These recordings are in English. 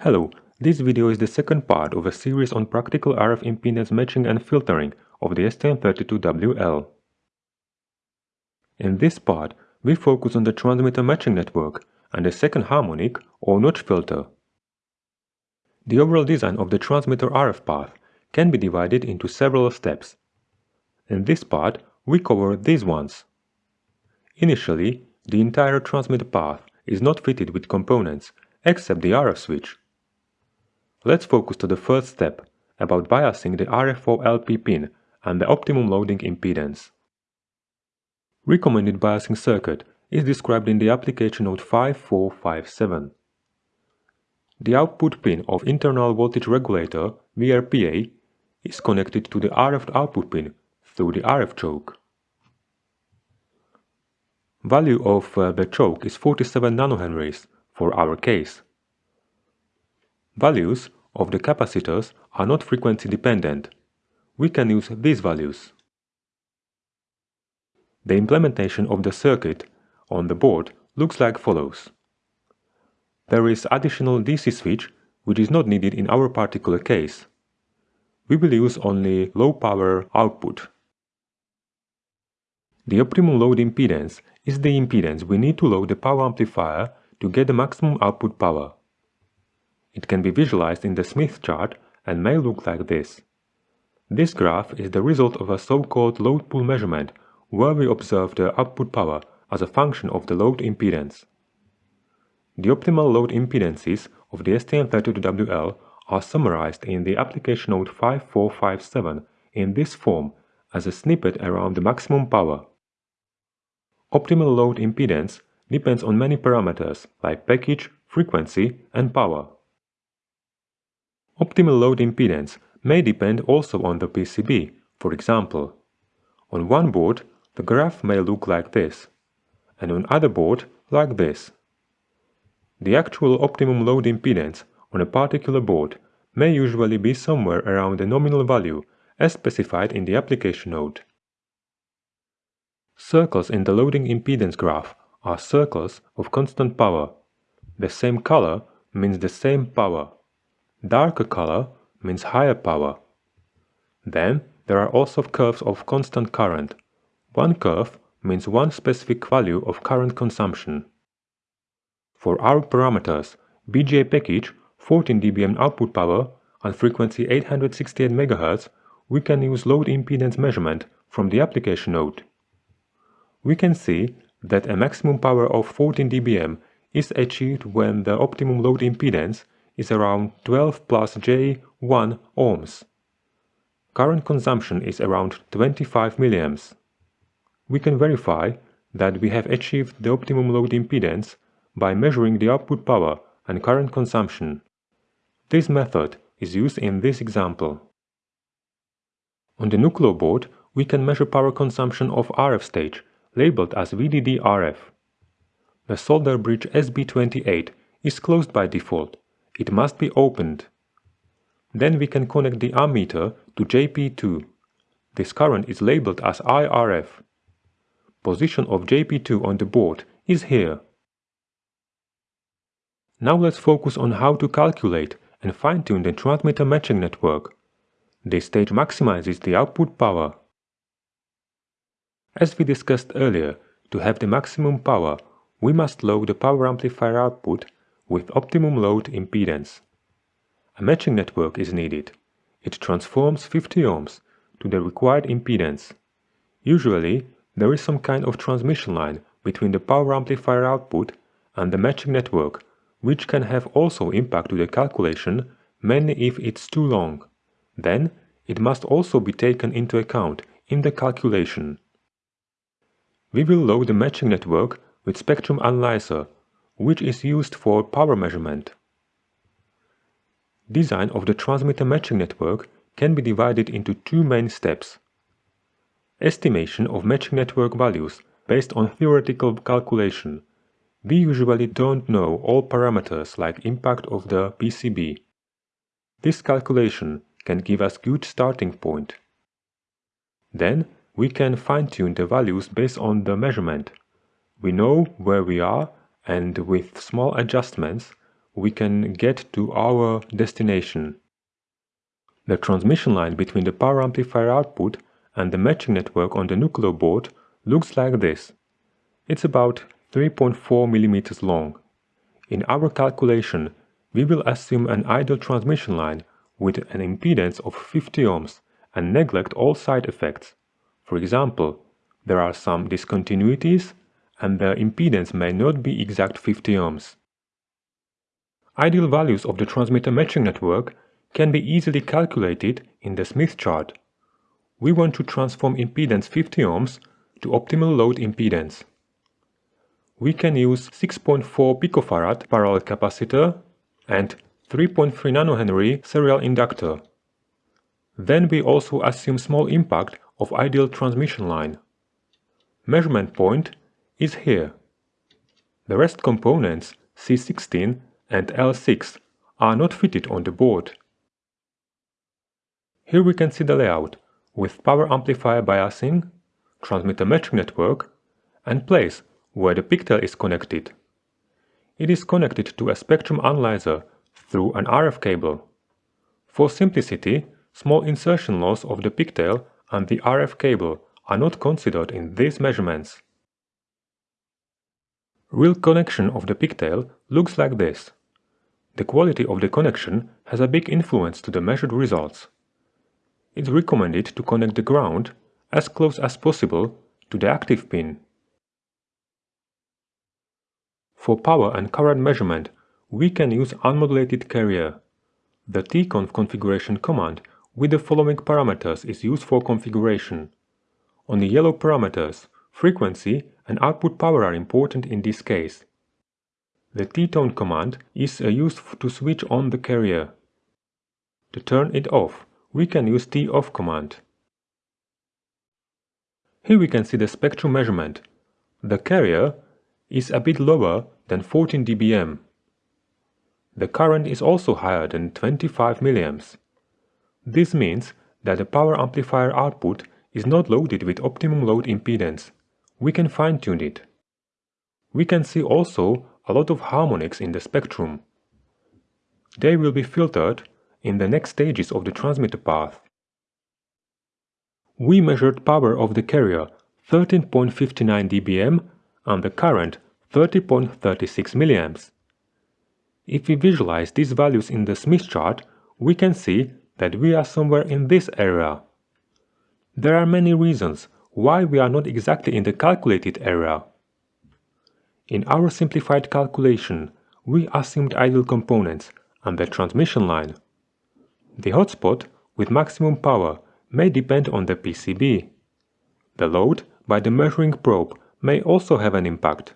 Hello, this video is the second part of a series on practical RF impedance matching and filtering of the STM32WL. In this part, we focus on the transmitter matching network and the second harmonic or notch filter. The overall design of the transmitter RF path can be divided into several steps. In this part, we cover these ones. Initially, the entire transmitter path is not fitted with components except the RF switch. Let's focus to the first step, about biasing the RFO LP pin and the optimum loading impedance. Recommended biasing circuit is described in the application note 5457. The output pin of internal voltage regulator, VRPA, is connected to the RF output pin through the RF choke. Value of uh, the choke is 47 nanohenries for our case. Values of the capacitors are not frequency dependent. We can use these values. The implementation of the circuit on the board looks like follows. There is additional DC switch which is not needed in our particular case. We will use only low power output. The optimum load impedance is the impedance we need to load the power amplifier to get the maximum output power. It can be visualized in the Smith chart and may look like this. This graph is the result of a so-called load pull measurement where we observe the output power as a function of the load impedance. The optimal load impedances of the STM32WL are summarized in the application note 5457 in this form as a snippet around the maximum power. Optimal load impedance depends on many parameters like package, frequency and power. Optimal load impedance may depend also on the PCB, for example. On one board, the graph may look like this, and on other board like this. The actual optimum load impedance on a particular board may usually be somewhere around the nominal value as specified in the application note. Circles in the loading impedance graph are circles of constant power. The same color means the same power. Darker color means higher power. Then there are also curves of constant current. One curve means one specific value of current consumption. For our parameters, BGA package, 14 dBm output power and frequency 868 MHz, we can use load impedance measurement from the application note. We can see that a maximum power of 14 dBm is achieved when the optimum load impedance is around 12 plus J1 ohms. Current consumption is around 25 milliamps. We can verify that we have achieved the optimum load impedance by measuring the output power and current consumption. This method is used in this example. On the Nucleo board, we can measure power consumption of RF stage, labeled as VDD-RF. The solder bridge SB28 is closed by default it must be opened. Then we can connect the ammeter to JP2. This current is labeled as IRF. Position of JP2 on the board is here. Now let's focus on how to calculate and fine-tune the transmitter matching network. This stage maximizes the output power. As we discussed earlier, to have the maximum power, we must load the power amplifier output with optimum load impedance. A matching network is needed. It transforms 50 ohms to the required impedance. Usually, there is some kind of transmission line between the power amplifier output and the matching network, which can have also impact to the calculation, mainly if it's too long. Then, it must also be taken into account in the calculation. We will load the matching network with spectrum analyzer which is used for power measurement. Design of the transmitter matching network can be divided into two main steps. Estimation of matching network values based on theoretical calculation. We usually don't know all parameters like impact of the PCB. This calculation can give us good starting point. Then we can fine-tune the values based on the measurement. We know where we are and with small adjustments, we can get to our destination. The transmission line between the power amplifier output and the matching network on the Nucleo board looks like this. It's about 3.4 mm long. In our calculation, we will assume an ideal transmission line with an impedance of 50 ohms and neglect all side effects. For example, there are some discontinuities and the impedance may not be exact 50 ohms. Ideal values of the transmitter matching network can be easily calculated in the Smith chart. We want to transform impedance 50 ohms to optimal load impedance. We can use 6.4 picofarad parallel capacitor and 3.3 nanohenry serial inductor. Then we also assume small impact of ideal transmission line. Measurement point is here. The rest components C16 and L6 are not fitted on the board. Here we can see the layout with power amplifier biasing, transmitter matching network and place where the pigtail is connected. It is connected to a spectrum analyzer through an RF cable. For simplicity, small insertion loss of the pigtail and the RF cable are not considered in these measurements. Real connection of the pigtail looks like this. The quality of the connection has a big influence to the measured results. It's recommended to connect the ground as close as possible to the active pin. For power and current measurement, we can use unmodulated carrier. The tconf configuration command with the following parameters is used for configuration. On the yellow parameters, frequency and output power are important in this case. The T tone command is uh, used to switch on the carrier. To turn it off, we can use T-off command. Here we can see the spectrum measurement. The carrier is a bit lower than 14 dBm. The current is also higher than 25 mA. This means that the power amplifier output is not loaded with optimum load impedance. We can fine-tune it. We can see also a lot of harmonics in the spectrum. They will be filtered in the next stages of the transmitter path. We measured power of the carrier 13.59 dBm and the current 30.36 mA. If we visualize these values in the Smith chart, we can see that we are somewhere in this area. There are many reasons why we are not exactly in the calculated area. In our simplified calculation, we assumed ideal components and the transmission line. The hotspot with maximum power may depend on the PCB. The load by the measuring probe may also have an impact.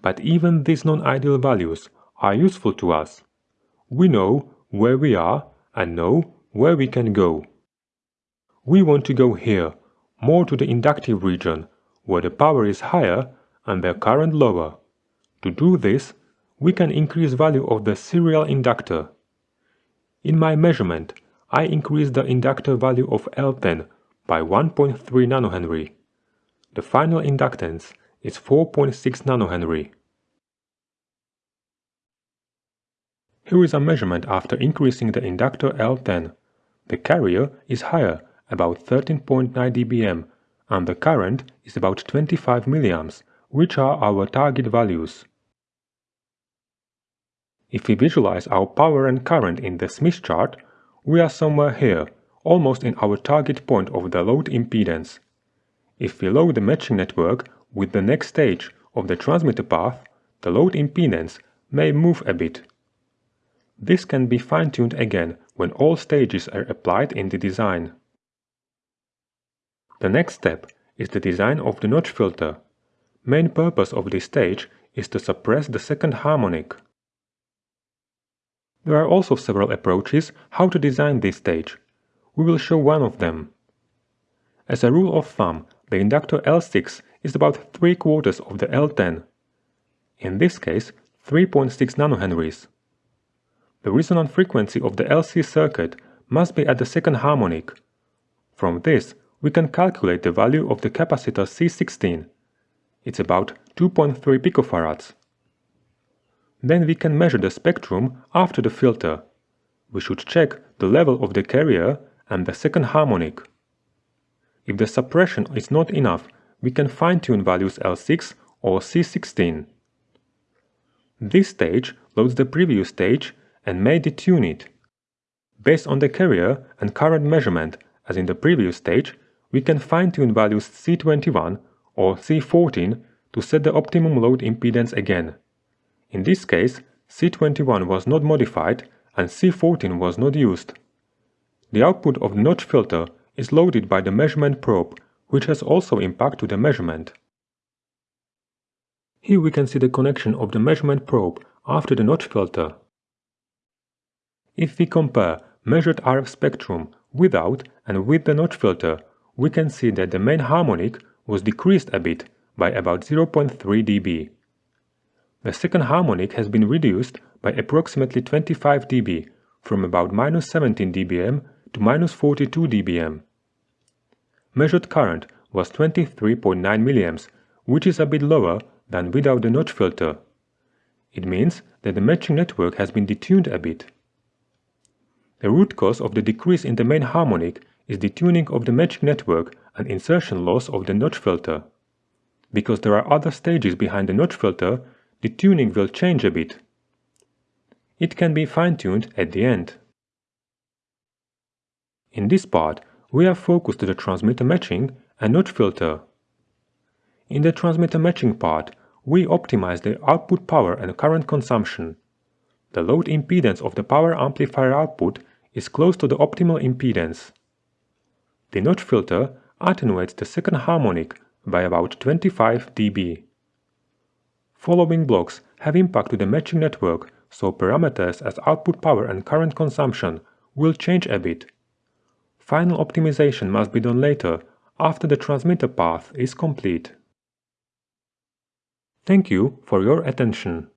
But even these non-ideal values are useful to us. We know where we are and know where we can go. We want to go here, more to the inductive region, where the power is higher and the current lower. To do this, we can increase value of the serial inductor. In my measurement, I increase the inductor value of L10 by 1.3 nanohenry. The final inductance is 4.6 nanohenry. Here is a measurement after increasing the inductor L10. The carrier is higher, about 13.9 dBm, and the current is about 25 mA, which are our target values. If we visualize our power and current in the Smith chart, we are somewhere here, almost in our target point of the load impedance. If we load the matching network with the next stage of the transmitter path, the load impedance may move a bit. This can be fine-tuned again when all stages are applied in the design. The next step is the design of the notch filter. Main purpose of this stage is to suppress the second harmonic. There are also several approaches how to design this stage. We will show one of them. As a rule of thumb, the inductor L6 is about 3 quarters of the L10. In this case, 3.6 nanohenries. The resonant frequency of the LC circuit must be at the second harmonic. From this, we can calculate the value of the capacitor C16. It's about 2.3 picofarads. Then we can measure the spectrum after the filter. We should check the level of the carrier and the second harmonic. If the suppression is not enough, we can fine-tune values L6 or C16. This stage loads the previous stage and may detune it. Based on the carrier and current measurement, as in the previous stage, we can fine-tune values C21 or C14 to set the optimum load impedance again. In this case, C21 was not modified and C14 was not used. The output of the notch filter is loaded by the measurement probe, which has also impact to the measurement. Here we can see the connection of the measurement probe after the notch filter. If we compare measured RF spectrum without and with the notch filter, we can see that the main harmonic was decreased a bit by about 0.3 dB. The second harmonic has been reduced by approximately 25 dB from about minus 17 dBm to minus 42 dBm. Measured current was 23.9 mA, which is a bit lower than without the notch filter. It means that the matching network has been detuned a bit. The root cause of the decrease in the main harmonic is the tuning of the matching network and insertion loss of the notch filter. Because there are other stages behind the notch filter, the tuning will change a bit. It can be fine-tuned at the end. In this part, we are focused to the transmitter matching and notch filter. In the transmitter matching part, we optimize the output power and current consumption. The load impedance of the power amplifier output is close to the optimal impedance. The notch filter attenuates the second harmonic by about 25 dB. Following blocks have impact to the matching network, so parameters as output power and current consumption will change a bit. Final optimization must be done later, after the transmitter path is complete. Thank you for your attention.